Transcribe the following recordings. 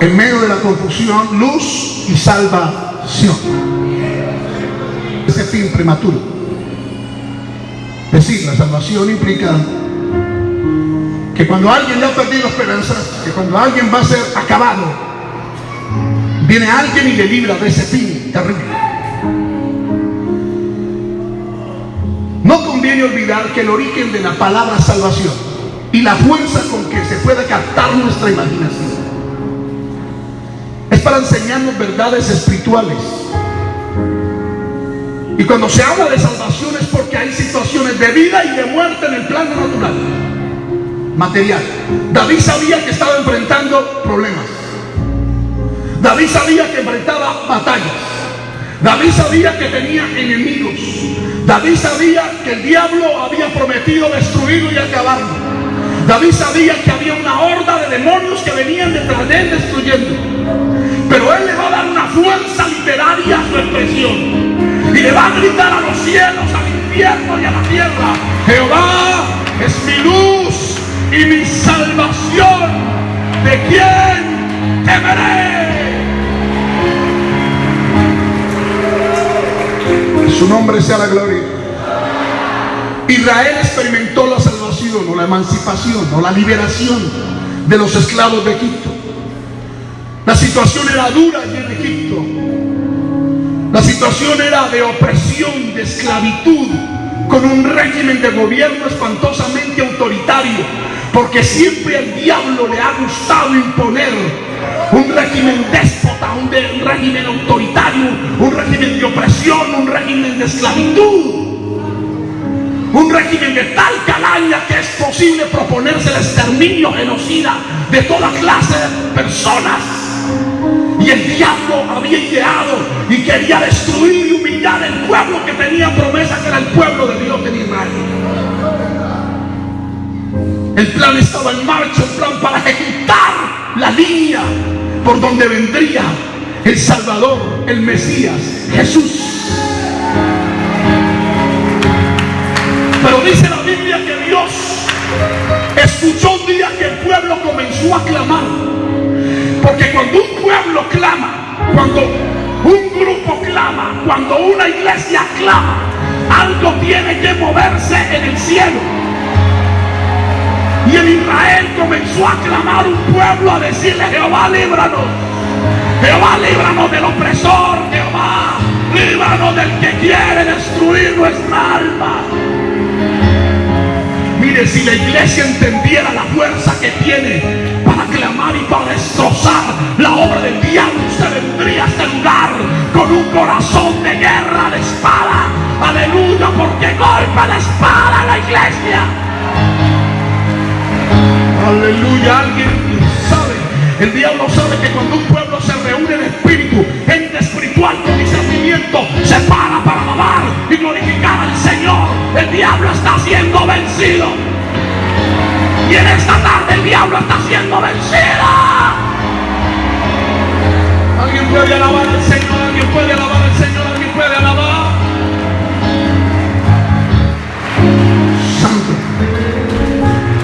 En medio de la confusión, luz y salvación. Ese fin prematuro. Decir, la salvación implica que cuando alguien ya ha perdido esperanza, que cuando alguien va a ser acabado, viene alguien y le libra de ese fin terrible. No conviene olvidar que el origen de la palabra salvación y la fuerza con que se puede captar nuestra imaginación es para enseñarnos verdades espirituales. Y cuando se habla de salvación es porque hay situaciones de vida y de muerte en el plano natural, material. David sabía que estaba enfrentando problemas. David sabía que enfrentaba batallas. David sabía que tenía enemigos. David sabía que el diablo había prometido destruirlo y acabarlo. David sabía que había una horda de demonios que venían detrás de él destruyendo. Pero él le va a dar una fuerza literaria a su expresión. Y le va a gritar a los cielos, al infierno y a la tierra. Jehová es mi luz y mi salvación. ¿De quién temeré? Su nombre sea la gloria. Israel experimentó la salvación o la emancipación o la liberación de los esclavos de Egipto. La situación era dura allí en Egipto. La situación era de opresión, de esclavitud, con un régimen de gobierno espantosamente autoritario, porque siempre al diablo le ha gustado imponer un régimen déspota, un, régimen autoritario, un régimen de opresión, un régimen de esclavitud. Un régimen de tal calaña que es posible proponerse el exterminio genocida de toda clase de personas. El diablo había ideado y quería destruir y humillar el pueblo que tenía promesa, que era el pueblo de Dios en Israel. El plan estaba en marcha, un plan para ejecutar la línea por donde vendría el Salvador, el Mesías, Jesús. Pero dice la Biblia que Dios escuchó un día que el pueblo comenzó a clamar. Porque cuando un pueblo clama, cuando un grupo clama, cuando una iglesia clama, algo tiene que moverse en el cielo. Y en Israel comenzó a clamar un pueblo a decirle, Jehová, líbranos. Jehová, líbranos del opresor. Jehová, líbranos del que quiere destruir nuestra alma. Mire, si la iglesia entendiera la fuerza que tiene y para destrozar la obra del diablo, usted vendría a este lugar con un corazón de guerra, de espada. Aleluya, porque golpe la espada a la iglesia. Aleluya, alguien sabe. El diablo sabe que cuando un pueblo se reúne en espíritu, gente espiritual con discernimiento, se para para alabar y glorificar al Señor. El diablo está siendo vencido. Y en esta tarde el diablo está siendo vencido. Puede alabar al Señor, alguien puede alabar al. Santo.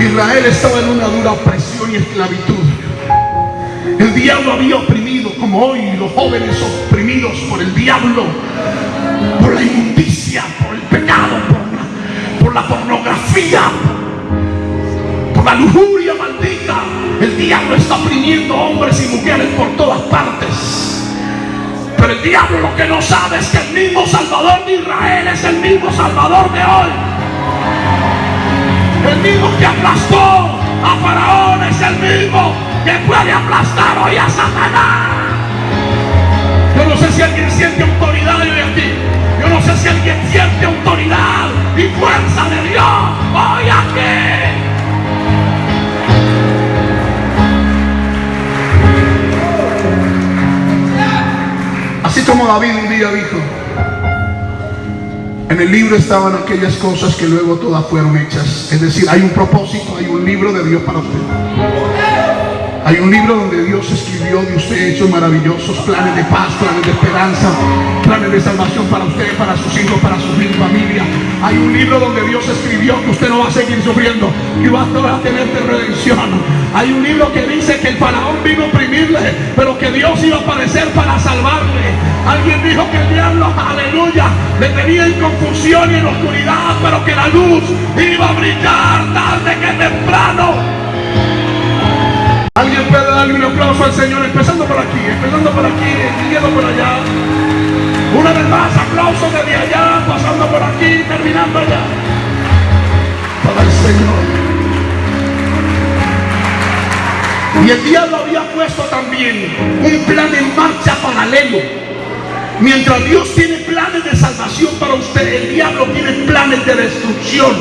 Israel estaba en una dura opresión y esclavitud. El diablo había oprimido, como hoy los jóvenes oprimidos por el diablo, por la inmundicia, por el pecado, por la, por la pornografía, por la lujuria maldita. El diablo está oprimiendo hombres y mujeres por todas partes. El diablo lo que no sabe es que el mismo Salvador de Israel es el mismo Salvador de hoy. El mismo que aplastó a Faraón es el mismo que puede aplastar hoy a Satanás. Yo no sé si alguien siente autoridad hoy aquí. Yo no sé si alguien siente autoridad y fuerza de Dios hoy aquí. Así como David un día dijo, en el libro estaban aquellas cosas que luego todas fueron hechas. Es decir, hay un propósito, hay un libro de Dios para usted. Hay un libro donde Dios escribió de usted hechos maravillosos, planes de paz, planes de esperanza, planes de salvación para usted, para sus hijos, para su familia. Hay un libro donde Dios escribió que usted no va a seguir sufriendo, que va a tener de redención. Hay un libro que dice que el faraón vino a oprimirle, pero que Dios iba a aparecer para salvarle. Alguien dijo que el diablo, aleluya, le tenía en confusión y en oscuridad, pero que la luz iba a brillar tarde que temprano. Alguien puede darle un aplauso al Señor, empezando por aquí, empezando por aquí, siguiendo por allá. Una vez más, aplauso desde allá, pasando por aquí, terminando allá. Para el Señor. Y el diablo había puesto también un plan en marcha paralelo. Mientras Dios tiene planes de salvación para usted, el diablo tiene planes de destrucción.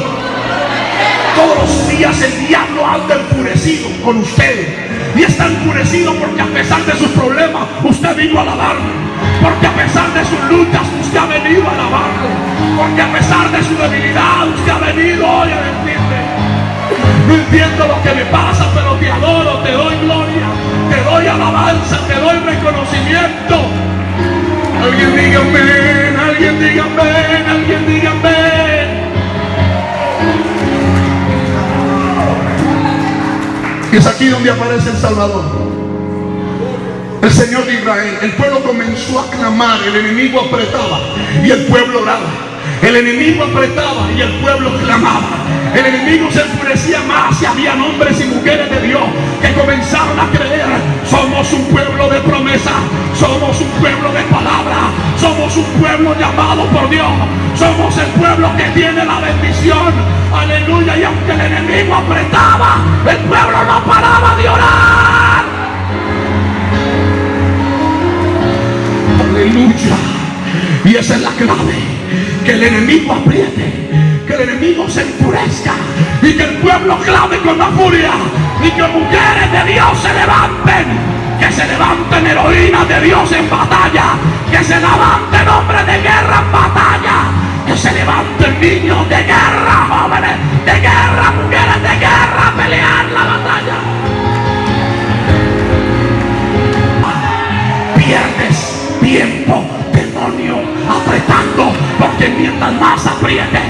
Todos los días el diablo anda enfurecido con usted y está enfurecido porque a pesar de sus problemas usted vino a alabarle. Porque a pesar de sus luchas usted ha venido a alabarle. Porque a pesar de su debilidad usted ha venido hoy a decirle, no entiendo lo que me pasa, pero te adoro, te doy gloria, te doy alabanza, te doy reconocimiento. Alguien alguien aquí donde aparece el Salvador. El Señor de Israel. El pueblo comenzó a clamar, el enemigo apretaba y el pueblo oraba. El enemigo apretaba y el pueblo clamaba. El enemigo se enfurecía más y había hombres y mujeres de Dios que comenzaron a creer. Somos un pueblo de promesa, somos un pueblo de palabra, somos un pueblo llamado por Dios, somos el pueblo que tiene la bendición. Aleluya. Y aunque el enemigo apretaba, el pueblo no paraba de orar. Aleluya. Y esa es la clave. Que el enemigo apriete que el enemigo se enfurezca y que el pueblo clame con la furia y que mujeres de Dios se levanten que se levanten heroínas de Dios en batalla, que se levanten hombres de guerra en batalla, que se levanten niños de guerra, jóvenes de guerra, mujeres de guerra pelear la batalla. Pierdes tiempo, demonio, apretando, porque mientras más apriete,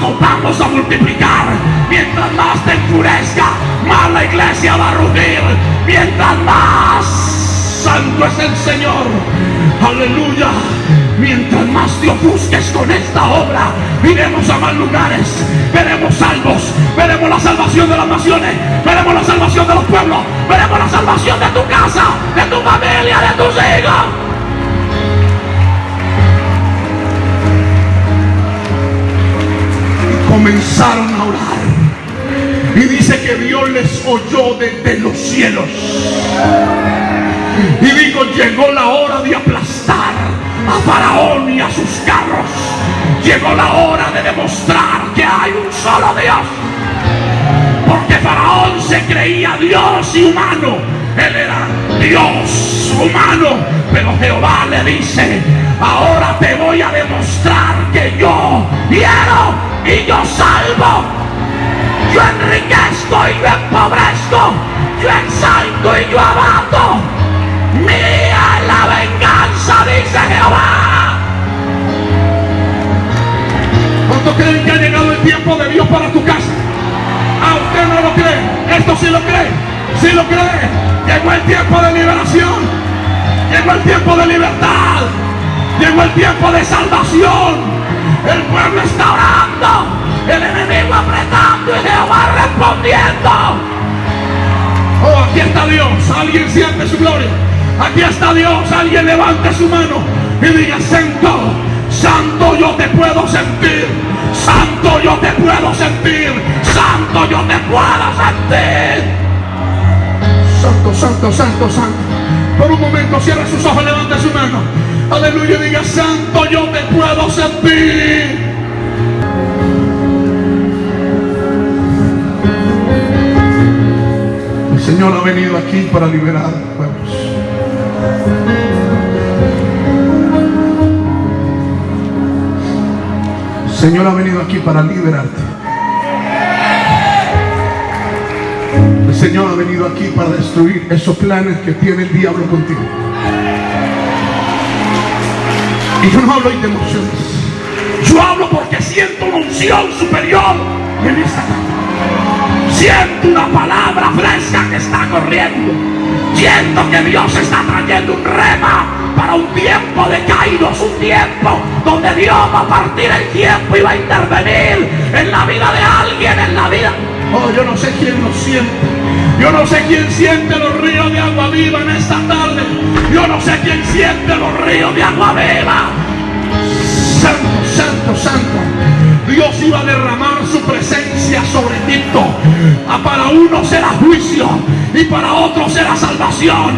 nos vamos a multiplicar. Mientras más te enfurezca, más la iglesia va a rugir. Mientras más santo es el Señor. Aleluya. Mientras más te ofusques con esta obra, iremos a más lugares, veremos salvos, veremos la salvación de las naciones, veremos la salvación de los pueblos, veremos la salvación de tu a orar. Y dice que Dios les oyó desde los cielos. Y dijo, llegó la hora de aplastar a Faraón y a sus carros. Llegó la hora de demostrar que hay un solo Dios. Porque Faraón se creía Dios y humano. Él era Dios humano. Pero Jehová le dice, ahora te voy a demostrar que yo quiero y yo salvo. Yo enriquezco y yo empobrezco. Yo exalto y yo abato. Mía la venganza, dice Jehová. ¿Cuántos creen que ha llegado el tiempo de Dios para tu casa? ¿A usted no lo cree? ¿Esto sí lo cree? ¿Sí lo cree? Llegó el tiempo de liberación. Llegó el tiempo de libertad. Llegó el tiempo de salvación. El pueblo está orando. El enemigo apretando y Jehová respondiendo. Oh, aquí está Dios. Alguien siente su gloria. Aquí está Dios. Alguien levante su mano y diga, Santo, Santo yo te puedo sentir. Santo yo te puedo sentir. Santo yo te puedo sentir. Santo, santo, santo, santo. Por un momento cierra sus ojos, levante su mano. Aleluya, diga, Santo, yo te puedo sentir. El Señor ha venido aquí para liberar pueblos. El Señor ha venido aquí para liberarte. Señor ha venido aquí para destruir esos planes que tiene el diablo contigo. Y yo no hablo de emociones. Yo hablo porque siento una unción superior en esta tarde. Siento una palabra fresca que está corriendo. Siento que Dios está trayendo un rema para un tiempo de caídos, un tiempo donde Dios va a partir el tiempo y va a intervenir en la vida de alguien, en la vida. Oh, yo no sé quién lo siente. Yo no sé quién siente los ríos de agua viva en esta tarde. Yo no sé quién siente los ríos de agua viva. Santo, santo, santo. Dios iba a derramar su presencia sobre Egipto. Ah, para uno será juicio y para otro será salvación.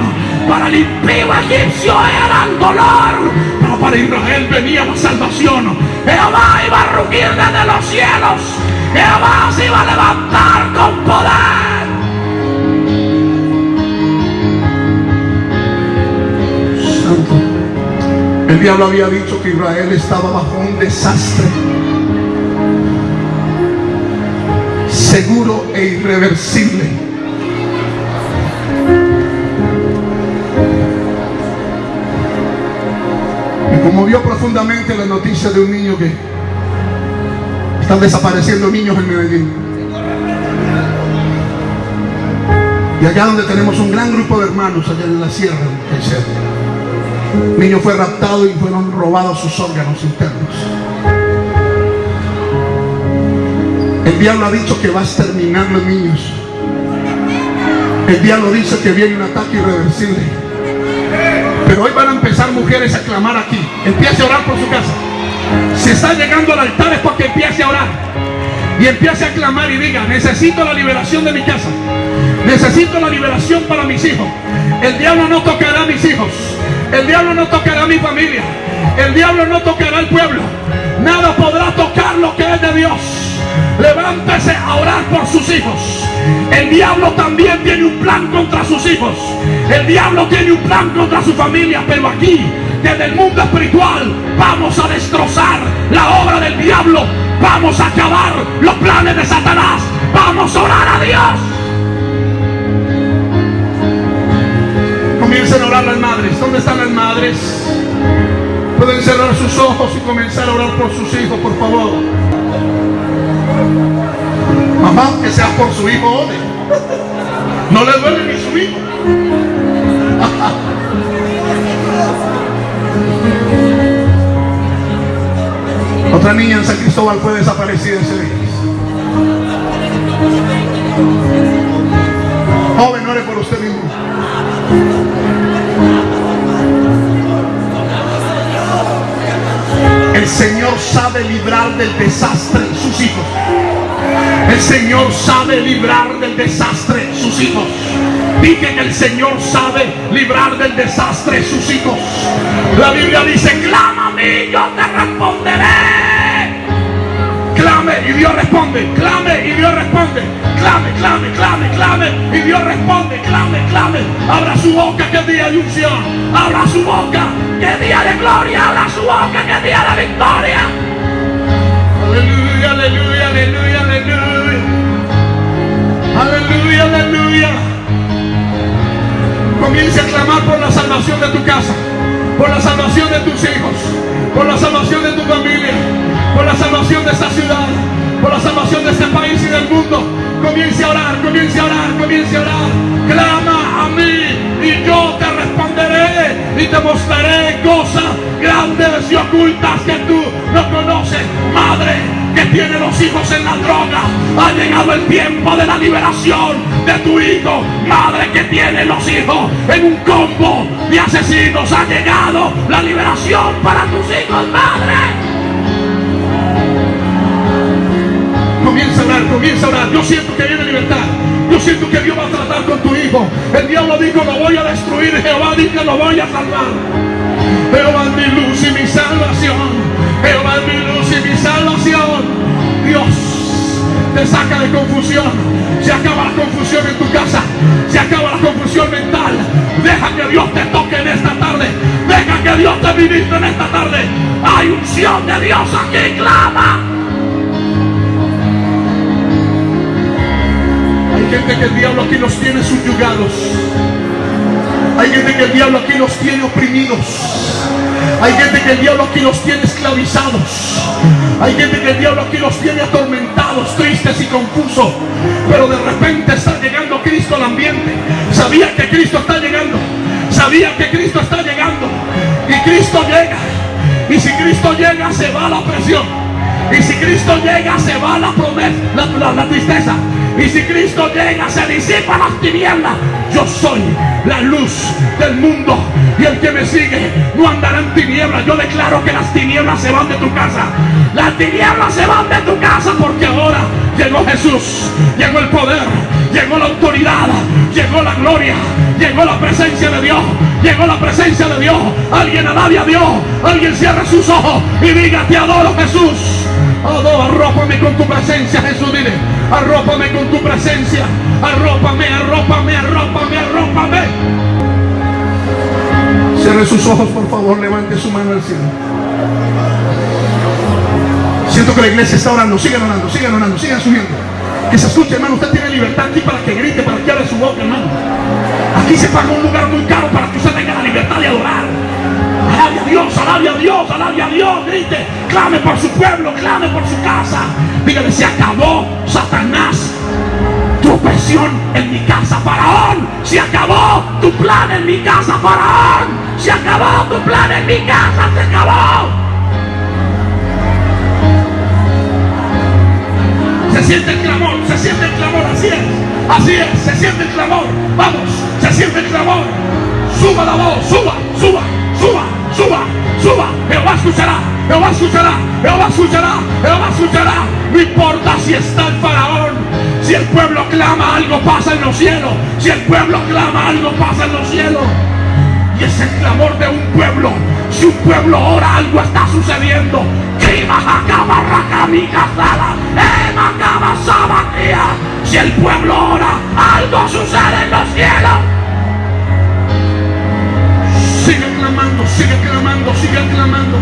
Para el impío egipcio era el dolor, pero para Israel venía la salvación. Jehová iba a rugir desde los cielos. Jehová se iba a levantar con poder. El diablo había dicho que Israel estaba bajo un desastre seguro e irreversible. Me conmovió profundamente la noticia de un niño que están desapareciendo niños en Medellín. Y allá donde tenemos un gran grupo de hermanos, allá en la sierra, niño fue raptado y fueron robados sus órganos internos. El diablo ha dicho que va a exterminar los niños. El diablo dice que viene un ataque irreversible. Pero hoy van a empezar mujeres a clamar aquí. Empiece a orar por su casa. Si está llegando al altar es porque empiece a orar. Y empiece a clamar y diga, necesito la liberación de mi casa. Necesito la liberación para mis hijos. El diablo no tocará a mis hijos. El diablo no tocará a mi familia. El diablo no tocará al pueblo. Nada podrá tocar lo que es de Dios. Levántese a orar por sus hijos. El diablo también tiene un plan contra sus hijos. El diablo tiene un plan contra su familia. Pero aquí, desde el mundo espiritual, vamos a destrozar la obra del diablo. Vamos a acabar los planes de Satanás. Vamos a ¿Dónde están las madres? Pueden cerrar sus ojos y comenzar a orar por sus hijos, por favor. Mamá, que sea por su hijo, ore. No le duele ni su hijo. Otra niña en San Cristóbal fue desaparecida ese día. Joven, ore por usted mismo. Señor sabe librar del desastre sus hijos. El Señor sabe librar del desastre sus hijos. Dije que el Señor sabe librar del desastre sus hijos. La Biblia dice, clama a mí, yo te responderé. Clame y Dios responde. Clame y Dios responde. Clame, clame, clame, clame. Y Dios responde. Clame, clame. Abra su boca que día de unción. Abra su boca que día de gloria. Abra su boca que día de victoria. Aleluya, aleluya, aleluya, aleluya. Aleluya, aleluya. Comienza a clamar por la salvación de tu casa, por la salvación de tus hijos, por la salvación de tu familia, por la salvación de esta ciudad, por la salvación de este país y del mundo. Comience a orar, comience a orar, comience a orar. Clama a mí y yo te responderé y te mostraré cosas grandes y ocultas que tú no conoces. Madre, que tiene los hijos en la droga. Ha llegado el tiempo de la liberación de tu hijo. Madre que tiene los hijos en un combo de asesinos. Ha llegado la liberación para tus hijos, madre. Comienza a comienza a orar. Yo siento que viene libertad. Yo siento que Dios va a tratar con tu hijo. El diablo dijo, lo voy a destruir. Jehová dijo, lo voy a salvar. Jehová es mi luz y mi salvación. Jehová es mi luz y mi salvación. Dios te saca de confusión. Se acaba la confusión en tu casa. Se acaba la confusión mental. Deja que Dios te toque en esta tarde. Deja que Dios te ministre en esta tarde. Hay unción de Dios aquí. Clama. Gente que el diablo aquí los tiene subyugados. Hay gente que el diablo aquí los tiene oprimidos. Hay gente que el diablo aquí los tiene esclavizados. Hay gente que el diablo aquí los tiene atormentados, tristes y confusos. Pero de repente está llegando Cristo al ambiente. Sabía que Cristo está llegando. Sabía que Cristo está llegando. Y Cristo llega. Y si Cristo llega, se va la presión. Y si Cristo llega, se va la promesa, la tristeza. Y si Cristo llega, se disipa las tinieblas. Yo soy la luz del mundo. Y el que me sigue no andará en tinieblas. Yo declaro que las tinieblas se van de tu casa. Las tinieblas se van de tu casa porque ahora llegó Jesús. Llegó el poder. Llegó la autoridad. Llegó la gloria. Llegó la presencia de Dios. Llegó la presencia de Dios. Alguien alabe a Dios. Alguien cierre sus ojos y diga, te adoro Jesús. Arrópame con tu presencia, Jesús, dile. Arrópame con tu presencia. Arrópame, arrópame, arrópame, arrópame. Cierre sus ojos, por favor, levante su mano al cielo. Siento que la iglesia está orando, sigan orando, sigan orando, sigan subiendo. Que se escuche, hermano, usted tiene libertad aquí para que grite, para que abra su boca, hermano. Aquí se paga un lugar muy caro para que usted tenga la libertad de adorar. Alabe a Dios, alabe a Dios, alabe a Dios, grite, clame por su pueblo, clame por su casa. Dígale, se acabó Satanás tu opresión en mi casa, Faraón. Se acabó tu plan en mi casa, Faraón. Se acabó tu plan en mi casa, se acabó. Se siente el clamor, se siente el clamor, así es, así es, se siente el clamor. Vamos, se siente el clamor. Suba la voz, suba, suba, suba, suba, suba. Jehová escuchará, Jehová escuchará, Jehová escuchará, Jehová escuchará. No importa si está el faraón, si el pueblo clama, algo pasa en los cielos. Si el pueblo clama, algo pasa en los cielos. Y es el clamor de un pueblo. Si un pueblo ora, algo está sucediendo. Si el pueblo ora, algo sucede en los cielos. Sigue clamando, sigue clamando.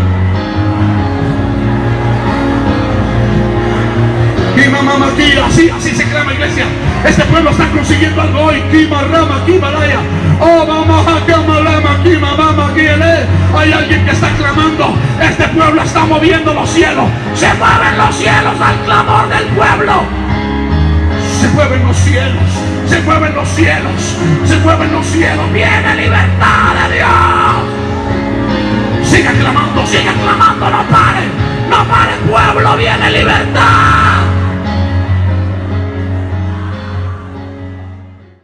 Y mamá aquí, así, así se clama iglesia. Este pueblo está consiguiendo algo hoy. Kima rama, kima laya. Oh mamá, kama lama, kima mama, kiele. Hay alguien que está clamando. Este pueblo está moviendo los cielos. Se mueven los cielos al clamor del pueblo. Se mueven los cielos. Se mueven los cielos. Se mueven los cielos. Viene libertad de Dios sigue clamando, sigue clamando, no paren, no paren, pueblo, viene libertad.